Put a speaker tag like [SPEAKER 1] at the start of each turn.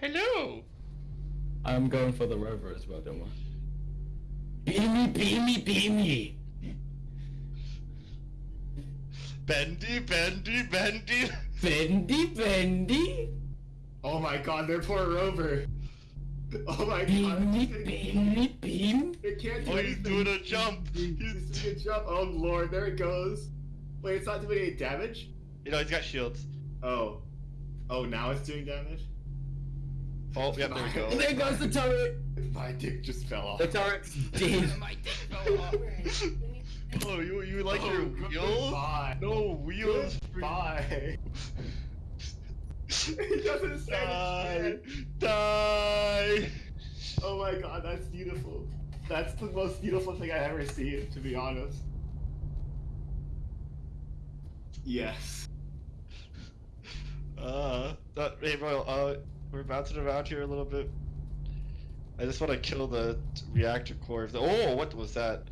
[SPEAKER 1] Hello.
[SPEAKER 2] I'm going for the rover as well, don't worry. Beam me, beam me, beam me!
[SPEAKER 1] Bendy, bendy, bendy.
[SPEAKER 2] Bendy, bendy!
[SPEAKER 3] Oh my god, their poor rover. Oh my god.
[SPEAKER 2] Beam me,
[SPEAKER 3] it's gonna-
[SPEAKER 2] beam me, beam!
[SPEAKER 3] It can't do
[SPEAKER 1] Oh, he's
[SPEAKER 3] anything.
[SPEAKER 1] doing a jump.
[SPEAKER 3] He's
[SPEAKER 1] He's,
[SPEAKER 3] doing a jump. Oh lord, there it goes. Wait, it's not doing any damage?
[SPEAKER 1] you know, he's got shields.
[SPEAKER 3] Oh. Oh, now it's doing damage?
[SPEAKER 1] Oh, yep, there we go.
[SPEAKER 2] There goes the turret!
[SPEAKER 3] My dick just fell off.
[SPEAKER 2] The turret's dead.
[SPEAKER 1] Oh, you you like
[SPEAKER 3] Oh,
[SPEAKER 1] your wheels?
[SPEAKER 3] Goodbye.
[SPEAKER 1] No wheels. for-
[SPEAKER 3] Goodbye. it doesn't say
[SPEAKER 1] Die,
[SPEAKER 3] shit.
[SPEAKER 1] die.
[SPEAKER 3] Oh my god, that's beautiful. That's the most beautiful thing I've ever seen, to be honest. Yes.
[SPEAKER 1] Uh, that, hey, bro, uh, we're bouncing around here a little bit. I just want to kill the reactor core. Oh, what was that?